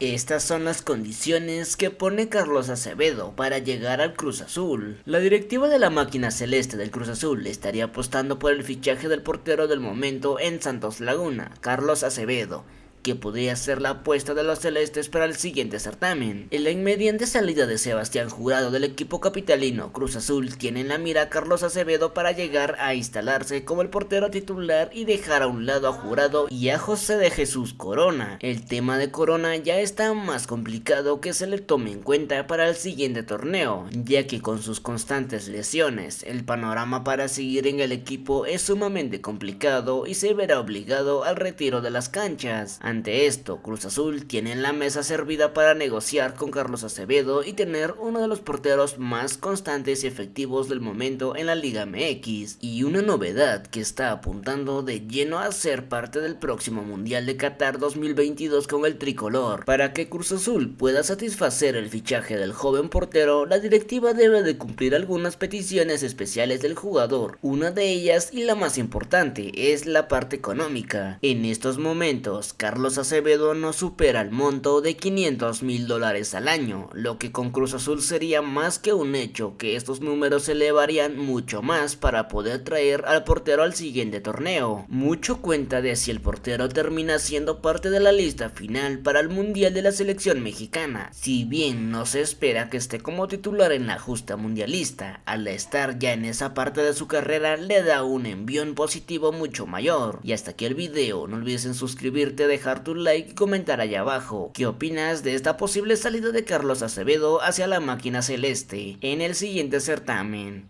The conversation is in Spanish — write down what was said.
Estas son las condiciones que pone Carlos Acevedo para llegar al Cruz Azul. La directiva de la máquina celeste del Cruz Azul estaría apostando por el fichaje del portero del momento en Santos Laguna, Carlos Acevedo, que podría ser la apuesta de los celestes para el siguiente certamen. En la inmediante salida de Sebastián Jurado del equipo capitalino, Cruz Azul tiene en la mira a Carlos Acevedo para llegar a instalarse como el portero titular y dejar a un lado a Jurado y a José de Jesús Corona. El tema de Corona ya está más complicado que se le tome en cuenta para el siguiente torneo, ya que con sus constantes lesiones, el panorama para seguir en el equipo es sumamente complicado y se verá obligado al retiro de las canchas. Ante esto, Cruz Azul tiene en la mesa servida para negociar con Carlos Acevedo y tener uno de los porteros más constantes y efectivos del momento en la Liga MX, y una novedad que está apuntando de lleno a ser parte del próximo Mundial de Qatar 2022 con el tricolor. Para que Cruz Azul pueda satisfacer el fichaje del joven portero, la directiva debe de cumplir algunas peticiones especiales del jugador. Una de ellas y la más importante es la parte económica. En estos momentos, Carlos Carlos Acevedo no supera el monto de 500 mil dólares al año, lo que con Cruz Azul sería más que un hecho que estos números se elevarían mucho más para poder traer al portero al siguiente torneo. Mucho cuenta de si el portero termina siendo parte de la lista final para el Mundial de la selección mexicana. Si bien no se espera que esté como titular en la justa mundialista, al estar ya en esa parte de su carrera le da un envión positivo mucho mayor. Y hasta aquí el video, no olvides suscribirte, dejar tu like y comentar allá abajo. ¿Qué opinas de esta posible salida de Carlos Acevedo hacia la máquina celeste en el siguiente certamen?